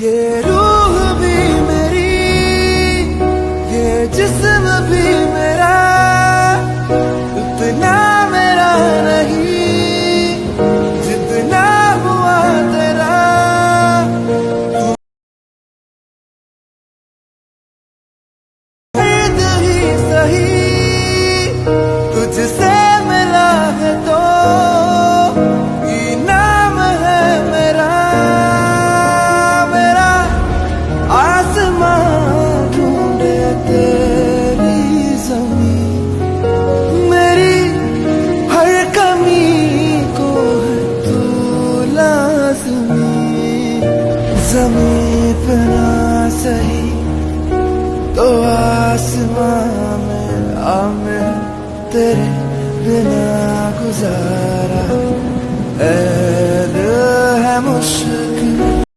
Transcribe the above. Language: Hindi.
ये रूह भी मेरी, ये जिस्म भी मेरा उतना मेरा नहीं जितना हुआ तेरा। खुद ही सही पास में ज़मीन पे तो तेरे बिना गुजारा। है मुश्किल